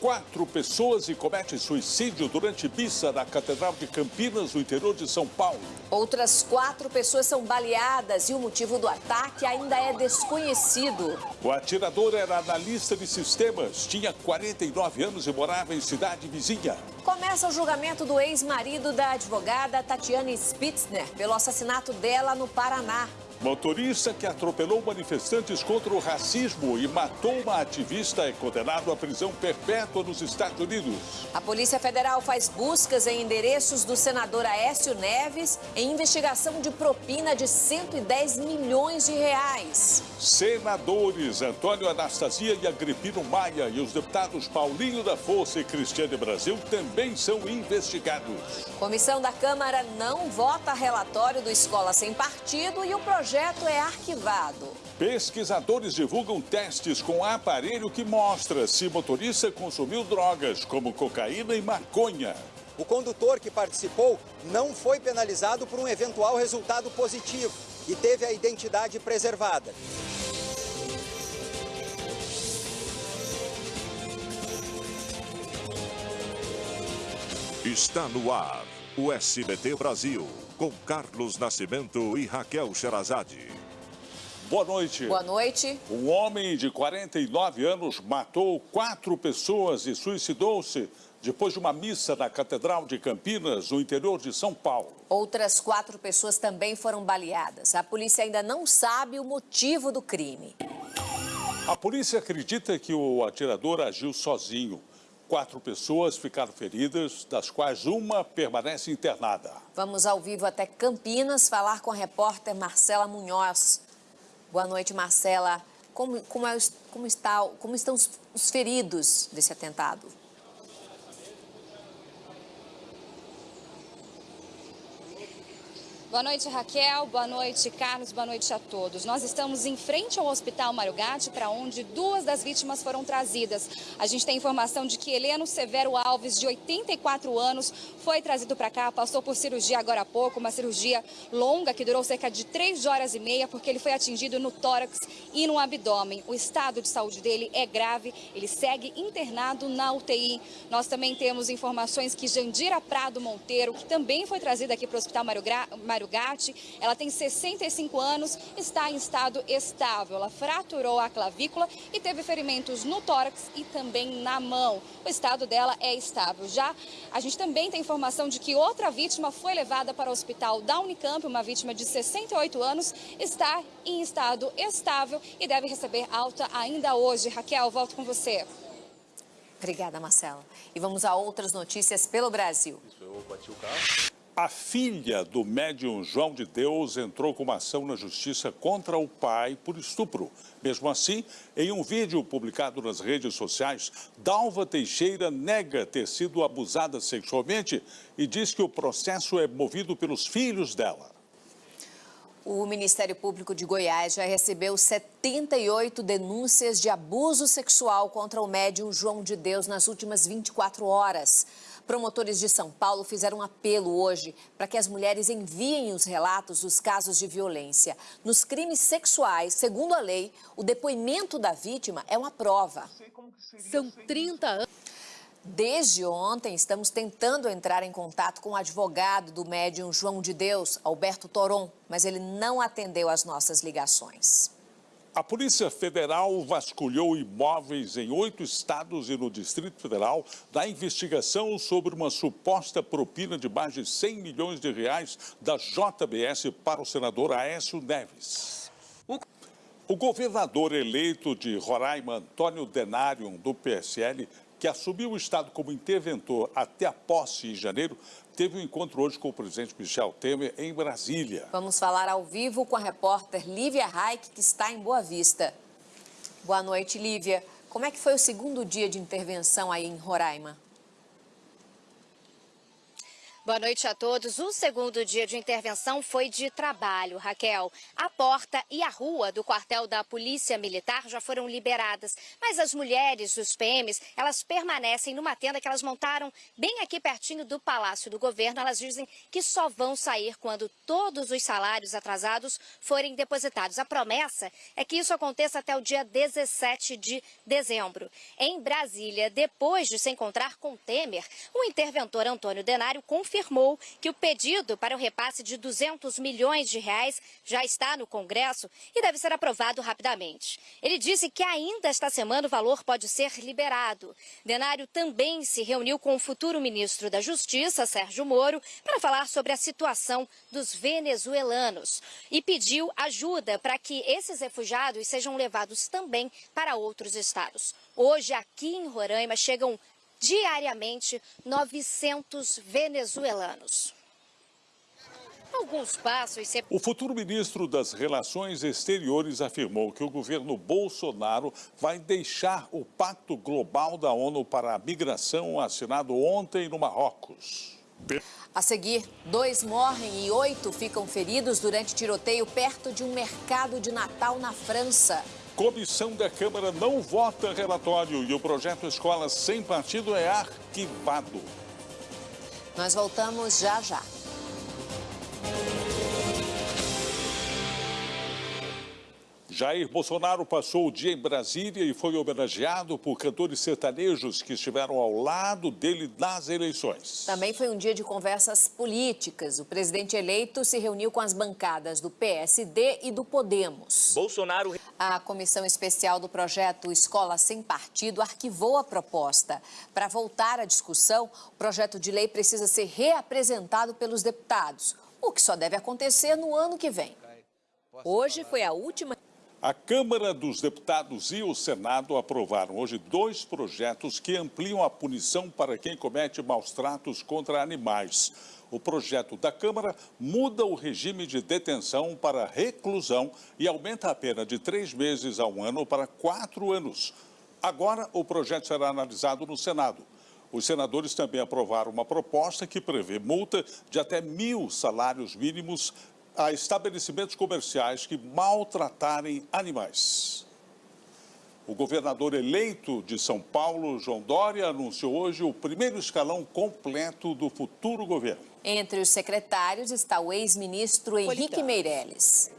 Quatro pessoas e comete suicídio durante missa na Catedral de Campinas, no interior de São Paulo. Outras quatro pessoas são baleadas e o motivo do ataque ainda é desconhecido. O atirador era analista de sistemas, tinha 49 anos e morava em cidade vizinha. Começa o julgamento do ex-marido da advogada Tatiane Spitzner pelo assassinato dela no Paraná. Motorista que atropelou manifestantes contra o racismo e matou uma ativista é condenado à prisão perpétua nos Estados Unidos. A Polícia Federal faz buscas em endereços do senador Aécio Neves em investigação de propina de 110 milhões de reais. Senadores Antônio Anastasia e Agripino Maia e os deputados Paulinho da Força e Cristiane Brasil também são investigados. Comissão da Câmara não vota relatório do Escola Sem Partido e o projeto é arquivado. Pesquisadores divulgam testes com aparelho que mostra se motorista consumiu drogas como cocaína e maconha. O condutor que participou não foi penalizado por um eventual resultado positivo e teve a identidade preservada. Está no ar o SBT Brasil, com Carlos Nascimento e Raquel Sherazade. Boa noite. Boa noite. Um homem de 49 anos matou quatro pessoas e suicidou-se depois de uma missa na Catedral de Campinas, no interior de São Paulo. Outras quatro pessoas também foram baleadas. A polícia ainda não sabe o motivo do crime. A polícia acredita que o atirador agiu sozinho. Quatro pessoas ficaram feridas, das quais uma permanece internada. Vamos ao vivo até Campinas falar com a repórter Marcela Munhoz. Boa noite, Marcela. Como, como, é, como, está, como estão os, os feridos desse atentado? Boa noite, Raquel. Boa noite, Carlos. Boa noite a todos. Nós estamos em frente ao Hospital Mário Gatti, para onde duas das vítimas foram trazidas. A gente tem informação de que Heleno Severo Alves, de 84 anos, foi trazido para cá, passou por cirurgia agora há pouco, uma cirurgia longa que durou cerca de três horas e meia, porque ele foi atingido no tórax e no abdômen. O estado de saúde dele é grave, ele segue internado na UTI. Nós também temos informações que Jandira Prado Monteiro, que também foi trazida aqui para o Hospital Mário, Gra... Mário Gatti, ela tem 65 anos, está em estado estável. Ela fraturou a clavícula e teve ferimentos no tórax e também na mão. O estado dela é estável. Já a gente também tem informação de que outra vítima foi levada para o hospital da Unicamp, uma vítima de 68 anos, está em estado estável e deve receber alta ainda hoje. Raquel, volto com você. Obrigada, Marcela. E vamos a outras notícias pelo Brasil. Eu bati o carro. A filha do médium João de Deus entrou com uma ação na justiça contra o pai por estupro. Mesmo assim, em um vídeo publicado nas redes sociais, Dalva Teixeira nega ter sido abusada sexualmente e diz que o processo é movido pelos filhos dela. O Ministério Público de Goiás já recebeu 78 denúncias de abuso sexual contra o médium João de Deus nas últimas 24 horas. Promotores de São Paulo fizeram um apelo hoje para que as mulheres enviem os relatos dos casos de violência. Nos crimes sexuais, segundo a lei, o depoimento da vítima é uma prova. São 30 anos. Desde ontem, estamos tentando entrar em contato com o advogado do médium João de Deus, Alberto Toron, mas ele não atendeu às nossas ligações. A Polícia Federal vasculhou imóveis em oito estados e no Distrito Federal da investigação sobre uma suposta propina de mais de 100 milhões de reais da JBS para o senador Aécio Neves. O governador eleito de Roraima, Antônio Denário, do PSL, que assumiu o Estado como interventor até a posse em janeiro, teve um encontro hoje com o presidente Michel Temer em Brasília. Vamos falar ao vivo com a repórter Lívia Reich, que está em Boa Vista. Boa noite, Lívia. Como é que foi o segundo dia de intervenção aí em Roraima? Boa noite a todos. O segundo dia de intervenção foi de trabalho, Raquel. A porta e a rua do quartel da Polícia Militar já foram liberadas, mas as mulheres dos PMs, elas permanecem numa tenda que elas montaram bem aqui pertinho do Palácio do Governo. Elas dizem que só vão sair quando todos os salários atrasados forem depositados. A promessa é que isso aconteça até o dia 17 de dezembro. Em Brasília, depois de se encontrar com Temer, o interventor Antônio Denário confirmou confirmou que o pedido para o repasse de 200 milhões de reais já está no Congresso e deve ser aprovado rapidamente. Ele disse que ainda esta semana o valor pode ser liberado. Denário também se reuniu com o futuro ministro da Justiça, Sérgio Moro, para falar sobre a situação dos venezuelanos e pediu ajuda para que esses refugiados sejam levados também para outros estados. Hoje, aqui em Roraima, chegam diariamente 900 venezuelanos. Alguns passos. O futuro ministro das Relações Exteriores afirmou que o governo Bolsonaro vai deixar o Pacto Global da ONU para a Migração assinado ontem no Marrocos. A seguir, dois morrem e oito ficam feridos durante tiroteio perto de um mercado de Natal na França. Comissão da Câmara não vota relatório e o projeto Escola Sem Partido é arquivado. Nós voltamos já já. Jair Bolsonaro passou o dia em Brasília e foi homenageado por cantores sertanejos que estiveram ao lado dele nas eleições. Também foi um dia de conversas políticas. O presidente eleito se reuniu com as bancadas do PSD e do Podemos. Bolsonaro. A comissão especial do projeto Escola Sem Partido arquivou a proposta. Para voltar à discussão, o projeto de lei precisa ser reapresentado pelos deputados, o que só deve acontecer no ano que vem. Hoje foi a última a Câmara dos Deputados e o Senado aprovaram hoje dois projetos que ampliam a punição para quem comete maus tratos contra animais. O projeto da Câmara muda o regime de detenção para reclusão e aumenta a pena de três meses a um ano para quatro anos. Agora, o projeto será analisado no Senado. Os senadores também aprovaram uma proposta que prevê multa de até mil salários mínimos a estabelecimentos comerciais que maltratarem animais. O governador eleito de São Paulo, João Dória, anunciou hoje o primeiro escalão completo do futuro governo. Entre os secretários está o ex-ministro Henrique Meirelles.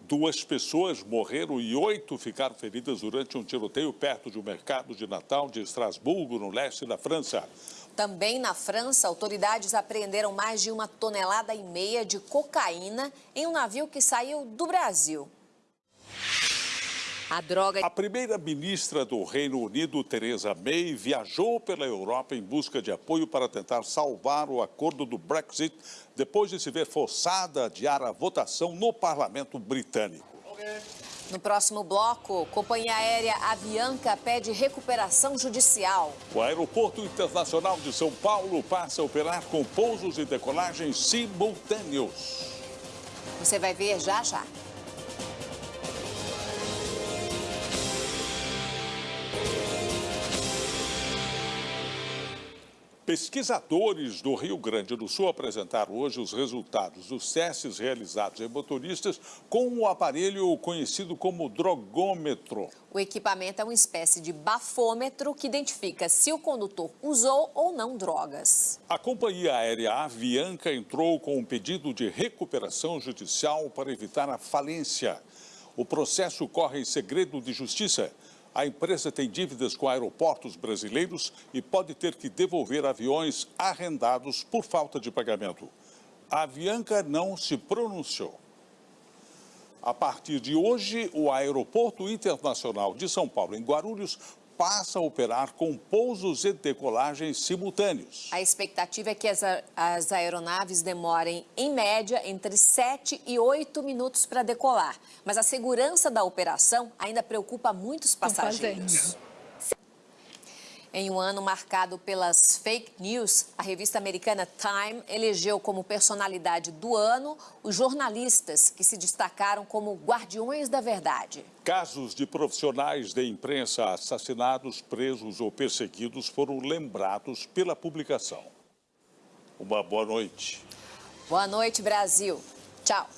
Duas pessoas morreram e oito ficaram feridas durante um tiroteio perto de um mercado de Natal de Estrasburgo, no leste da França. Também na França, autoridades apreenderam mais de uma tonelada e meia de cocaína em um navio que saiu do Brasil. A droga... A primeira-ministra do Reino Unido, Theresa May, viajou pela Europa em busca de apoio para tentar salvar o acordo do Brexit depois de se ver forçada a adiar a votação no parlamento britânico. Okay. No próximo bloco, companhia aérea Avianca pede recuperação judicial. O Aeroporto Internacional de São Paulo passa a operar com pousos e decolagens simultâneos. Você vai ver já já. Pesquisadores do Rio Grande do Sul apresentaram hoje os resultados dos testes realizados em motoristas com o um aparelho conhecido como drogômetro. O equipamento é uma espécie de bafômetro que identifica se o condutor usou ou não drogas. A companhia aérea Avianca entrou com um pedido de recuperação judicial para evitar a falência. O processo corre em segredo de justiça a empresa tem dívidas com aeroportos brasileiros e pode ter que devolver aviões arrendados por falta de pagamento. A Avianca não se pronunciou. A partir de hoje, o Aeroporto Internacional de São Paulo, em Guarulhos, passa a operar com pousos e decolagens simultâneos. A expectativa é que as, as aeronaves demorem, em média, entre 7 e 8 minutos para decolar. Mas a segurança da operação ainda preocupa muitos passageiros. Em um ano marcado pelas fake news, a revista americana Time elegeu como personalidade do ano os jornalistas que se destacaram como guardiões da verdade. Casos de profissionais da imprensa assassinados, presos ou perseguidos foram lembrados pela publicação. Uma boa noite. Boa noite, Brasil. Tchau.